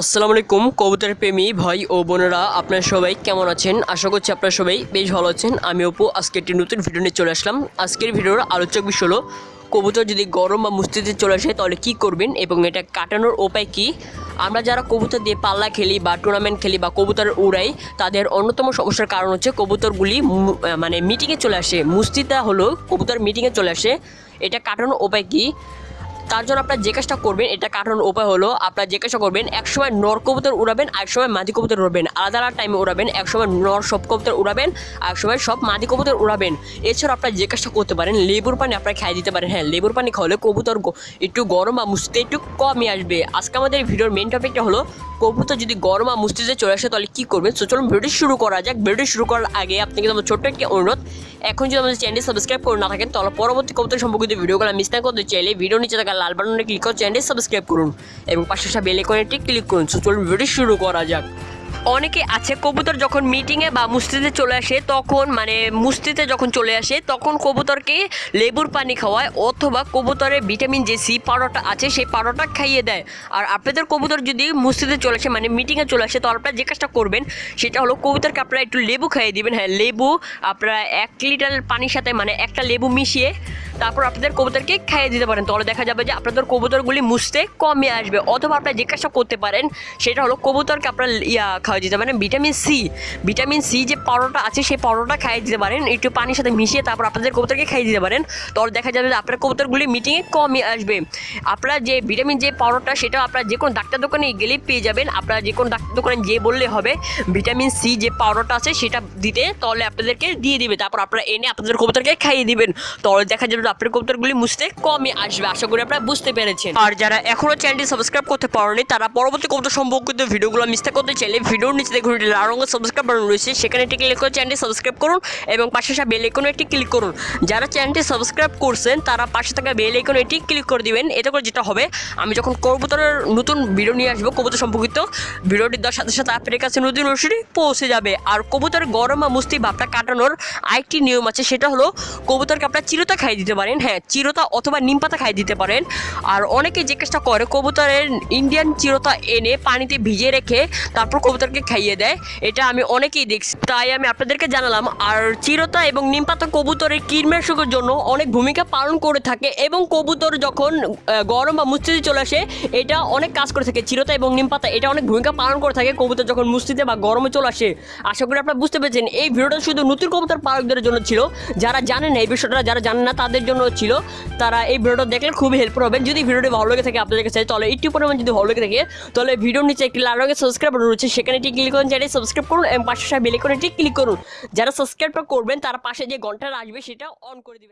আসসালামু আলাইকুম কবুতর প্রেমী ভাই ও বোনেরা, আপনারা সবাই কেমন আছেন? আশা করছি আপনারা সবাই বেশ ভালো আছেন। আমি অপু, আজকে একটি নতুন ভিডিও নিয়ে চলে আসলাম। আজকের ভিডিওর আলোচক বিষয় হলো, কবুতর যদি গরম বা মুস্তিতে চলে আসে, তাহলে কী করবেন এবং এটা কাটানোর উপায় কী? আমরা যারা কবুতর দিয়ে পাল্লা খেলি বা টুর্নামেন্ট খেলি বা কবুতর উড়াই, তাদের অন্যতম সমস্যার কারণ হচ্ছে কবুতরগুলি মানে মিটিংয়ে চলে আসে। মুস্তিটা হলো কবুতর মিটিংয়ে চলে আসে। এটা কাটানোর উপায় কী? তার জন্য আপনার যে কাজটা করবেন, এটা কাটানোর উপায় হলো আপনার যে কাজটা করবেন, একসময় নর কবুতর উড়াবেন আর সময় মাদি কবুতর উড়াবেন। আলাদা আলাদা টাইমে উড়াবেন, একসময় নর সব কবুতর উড়াবেন, আর সময় সব মাদি কবুতর উড়াবেন। এছাড়া আপনার যে কাজটা করতে পারেন, লেবুর পানি আপনার খাইয়ে দিতে পারেন। হ্যাঁ লেবুর পানি খাওয়ালে কবুতর একটু গরম বা মুস্তিতে একটু কমই আসবে। আজকে আমাদের ভিডিওর মেন টপিকটা হলো, কবুতর যদি গরম বা মুস্তিতে চলে আসে, তাহলে কী করবেন? তো চলুন ভিডিও শুরু করা যাক। ভিডিও শুরু করার আগে আপনাকে আমার ছোট্ট একটি অনুরোধ এখন যদি আমাদের চ্যানেলটি সাবস্ক্রাইব করে না থাকেন, তাহলে পরবর্তী কবিতা সম্পর্কিত ভিডিওগুলো মিস না করতে চাইলে ভিডিও নিচে থাকা লাল বাটনে ক্লিক করে চ্যানেলটি সাবস্ক্রাইব করুন। এবং পাশে বেল আইকনে ক্লিক করুন। সো চলুন ভিডিও শুরু করা যাক। অনেকে আছে, কবুতর যখন মিটিংয়ে বা মুস্তিতে চলে আসে, তখন মানে মুস্তিতে যখন চলে আসে, তখন কবুতরকে লেবুর পানি খাওয়ায় অথবা কবুতরের ভিটামিন যে সি পাউডারটা আছে, সেই পাউডারটা খাইয়ে দেয়। আর আপনাদের কবুতর যদি মুস্তিতে চলে আসে মানে মিটিংয়ে চলে আসে, তো আপনারা যে কাজটা করবেন, সেটা হলো কবুতরকে আপনারা একটু লেবু খাইয়ে দিবেন। হ্যাঁ লেবু, আপনারা এক লিটার পানির সাথে মানে একটা লেবু মিশিয়ে তারপর আপনাদের কবুতরকে খাইয়ে দিতে পারেন। তাহলে দেখা যাবে যে আপনাদের কবুতরগুলি মুছতে কমে আসবে। অথবা আপনারা জিজ্ঞাসা করতে পারেন, সেটা হলো কবুতরকে আপনার ইয়া খাওয়াই দিতে পারেন, ভিটামিন সি। ভিটামিন সি যে পাউডারটা আছে, সেই পাউডারটা খাইয়ে দিতে পারেন। একটু পানির সাথে মিশিয়ে তারপর আপনাদের কবুতরকে খাইয়ে দিতে পারেন। তাহলে দেখা যাবে যে আপনার কবুতরগুলি মিটিংয়ে কমে আসবে। আপনার যে ভিটামিন যে পাউডারটা, সেটা আপনার যে কোনো ডাক্তার দোকানে গেলেই পেয়ে যাবেন। আপনারা যে কোনো ডাক্তার দোকানে যে বললে হবে, ভিটামিন সি যে পাউডারটা আছে, সেটা দিতে তাহলে আপনাদেরকে দিয়ে দিবে। তারপর আপনারা এনে আপনাদের কবুতরকে খাইয়ে দিবেন। তাহলে দেখা যাবে আপনার কবুতরগুলি মুছতে কমে আসবে, আশা করি আপনারা বুঝতে পেরেছেন। আর যারা এখনও চ্যানেলটি সাবস্ক্রাইব করতে পারেনি, তারা পরবর্তী কবুতর সম্পর্কিত ভিডিওগুলো মিস করতে চাইলে ভিডিওর নিচে একটি লাল রঙের সাবস্ক্রাইব বাটন রয়েছে, সেখানে একটি ক্লিক করে চ্যানেলটি সাবস্ক্রাইব করুন এবং পাশে আসা বেল আইকনে একটি ক্লিক করুন। যারা চ্যানেলটি সাবস্ক্রাইব করছেন, তারা পাশে থাকা বেল আইকনে এটি ক্লিক করে দিবেন। এতে করে যেটা হবে, আমি যখন কবুতরের নতুন ভিডিও নিয়ে আসব, কবুতর সম্পর্কিত, ভিডিওটি দেওয়ার সাথে সাথে আপনার কাছে নতুন রসিটি পৌঁছে যাবে। আর কবুতরের গরম বা মুস্তি ভাবটা কাটানোর আরেকটি নিয়ম আছে, সেটা হলো কবুতরকে আপনার চিরতা খাইয়ে দিতে পারেন। হ্যাঁ চিরতা অথবা নিম পাতা খাইয়ে দিতে পারেন। আর অনেকে কাজটা করে, কবুতরের ইন্ডিয়ান চিরতা এনে পানিতে ভিজিয়ে রেখে তারপর কবুতরকে খাইয়ে দেয়। এটা আমি অনেকেই দেখছি। তাই আমি আপনাদেরকে জানালাম, আর চিরতা এবং নিম পাতা কবুতরের কীটনাশকের জন্য অনেক ভূমিকা পালন করে থাকে এবং কবুতর যখন গরম বা মুস্তিতে চলে আসে, এটা অনেক কাজ করে থাকে। চিরতা এবং নিম পাতা, এটা অনেক ভূমিকা পালন করে থাকে কবুতর যখন মুস্তিতে বা গরমে চলে আসে। আশা করি আপনারা বুঝতে পেরেছেন, এই ভিডিওটা শুধু নতুন কবুতর পালকদের জন্য ছিল। যারা জানেন এই বিষয়টা যারা জানেন না, তাদের জন্য ছিল। তারা এই ভিডিওটা দেখলে খুবই হেল্পফুল হবে। যদি ভিডিওটি ভালো লেগে থাকে আপনাদের কাছে, তাহলে একটু পরিমাণ যদি ভালো লেগে থাকে, তাহলে ভিডিওর নিচে একটি লাল রঙের সাবস্ক্রাইব রয়েছে। সেখানে একটি ক্লিক করুন চ্যানেল সাবস্ক্রাইব করুন এবং পাশে বেলে করে একটি ক্লিক করুন। যারা সাবস্ক্রাইব করবেন, তারা পাশে যে ঘণ্টা আসবে, সেটা অন করে দিবেন।